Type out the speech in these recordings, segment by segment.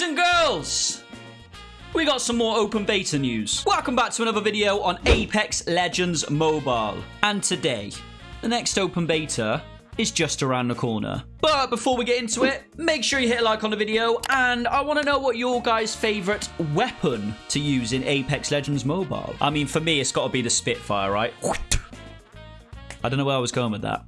Boys and girls, we got some more open beta news. Welcome back to another video on Apex Legends Mobile. And today, the next open beta is just around the corner. But before we get into it, make sure you hit like on the video, and I want to know what your guys' favorite weapon to use in Apex Legends Mobile. I mean, for me, it's got to be the Spitfire, right? I don't know where I was going with that.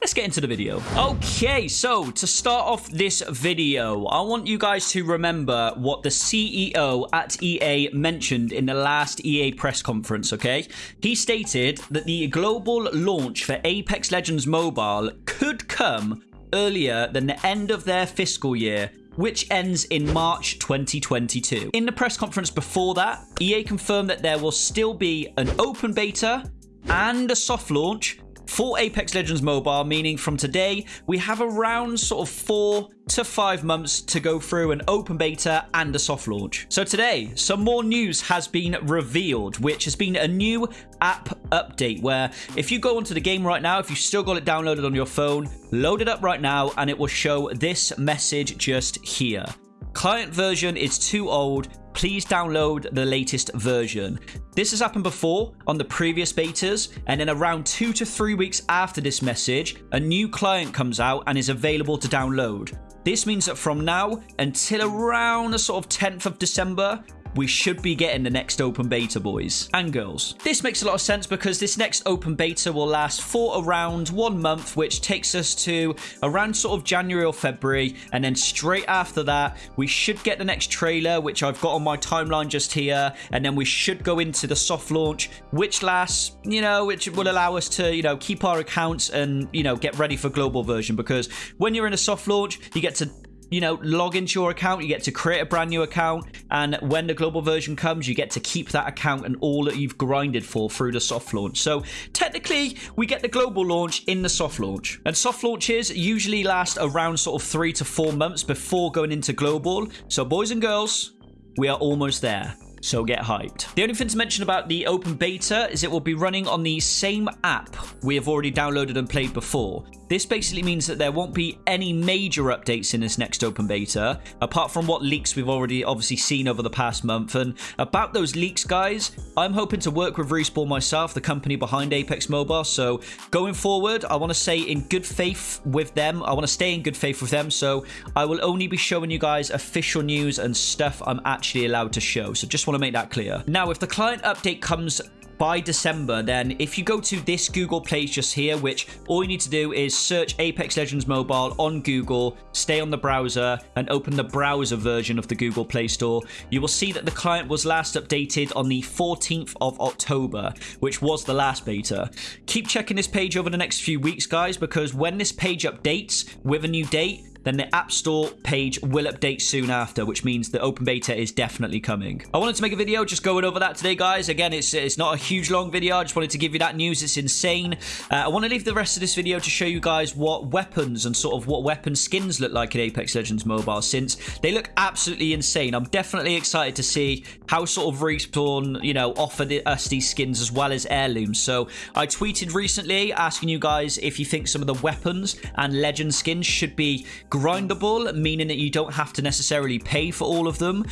Let's get into the video. Okay, so to start off this video, I want you guys to remember what the CEO at EA mentioned in the last EA press conference, okay? He stated that the global launch for Apex Legends Mobile could come earlier than the end of their fiscal year which ends in March 2022. In the press conference before that, EA confirmed that there will still be an open beta and a soft launch for Apex Legends Mobile, meaning from today, we have around sort of four to five months to go through an open beta and a soft launch. So today, some more news has been revealed, which has been a new app update where if you go onto the game right now, if you've still got it downloaded on your phone, load it up right now and it will show this message just here. Client version is too old please download the latest version. This has happened before on the previous betas, and then around two to three weeks after this message, a new client comes out and is available to download. This means that from now until around the sort of 10th of December, we should be getting the next open beta, boys and girls. This makes a lot of sense because this next open beta will last for around one month, which takes us to around sort of January or February. And then straight after that, we should get the next trailer, which I've got on my timeline just here. And then we should go into the soft launch, which lasts, you know, which will allow us to, you know, keep our accounts and, you know, get ready for global version. Because when you're in a soft launch, you get to you know, log into your account, you get to create a brand new account, and when the global version comes, you get to keep that account and all that you've grinded for through the soft launch. So technically, we get the global launch in the soft launch. And soft launches usually last around sort of three to four months before going into global. So boys and girls, we are almost there so get hyped. The only thing to mention about the open beta is it will be running on the same app we have already downloaded and played before. This basically means that there won't be any major updates in this next open beta, apart from what leaks we've already obviously seen over the past month. And about those leaks, guys, I'm hoping to work with Respawn myself, the company behind Apex Mobile. So going forward, I want to say in good faith with them. I want to stay in good faith with them. So I will only be showing you guys official news and stuff I'm actually allowed to show. So just want to make that clear. Now, if the client update comes by December, then if you go to this Google place just here, which all you need to do is search Apex Legends Mobile on Google, stay on the browser, and open the browser version of the Google Play Store, you will see that the client was last updated on the 14th of October, which was the last beta. Keep checking this page over the next few weeks, guys, because when this page updates with a new date, then the App Store page will update soon after, which means the open beta is definitely coming. I wanted to make a video just going over that today, guys. Again, it's it's not a huge long video. I just wanted to give you that news. It's insane. Uh, I want to leave the rest of this video to show you guys what weapons and sort of what weapon skins look like in Apex Legends Mobile, since they look absolutely insane. I'm definitely excited to see how sort of Respawn, you know, offer the, us these skins as well as heirlooms. So I tweeted recently asking you guys if you think some of the weapons and legend skins should be grindable, meaning that you don't have to necessarily pay for all of them.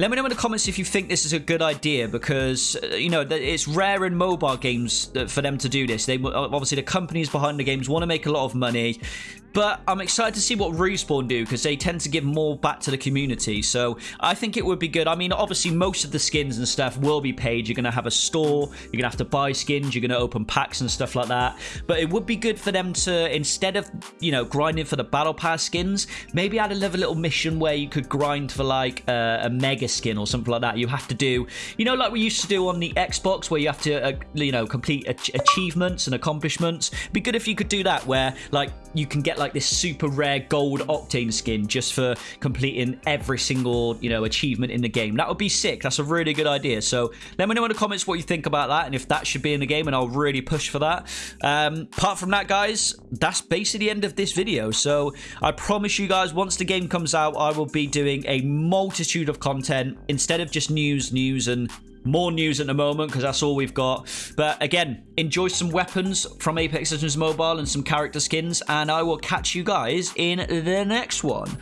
Let me know in the comments if you think this is a good idea because, uh, you know, it's rare in mobile games for them to do this. They Obviously, the companies behind the games want to make a lot of money. But I'm excited to see what Respawn do because they tend to give more back to the community. So I think it would be good. I mean, obviously, most of the skins and stuff will be paid. You're going to have a store. You're going to have to buy skins. You're going to open packs and stuff like that. But it would be good for them to, instead of, you know, grinding for the Battle Pass skins, maybe add another little mission where you could grind for like a, a mega skin or something like that. You have to do, you know, like we used to do on the Xbox where you have to, uh, you know, complete achievements and accomplishments. It'd be good if you could do that where, like, you can get like this super rare gold octane skin just for completing every single you know achievement in the game. That would be sick. That's a really good idea. So let me know in the comments what you think about that and if that should be in the game and i'll really push for that. Um, apart from that guys that's basically the end of this video. So i promise you guys once the game comes out i will be doing a multitude of content instead of just news news and more news at the moment because that's all we've got. But again, enjoy some weapons from Apex Legends Mobile and some character skins, and I will catch you guys in the next one.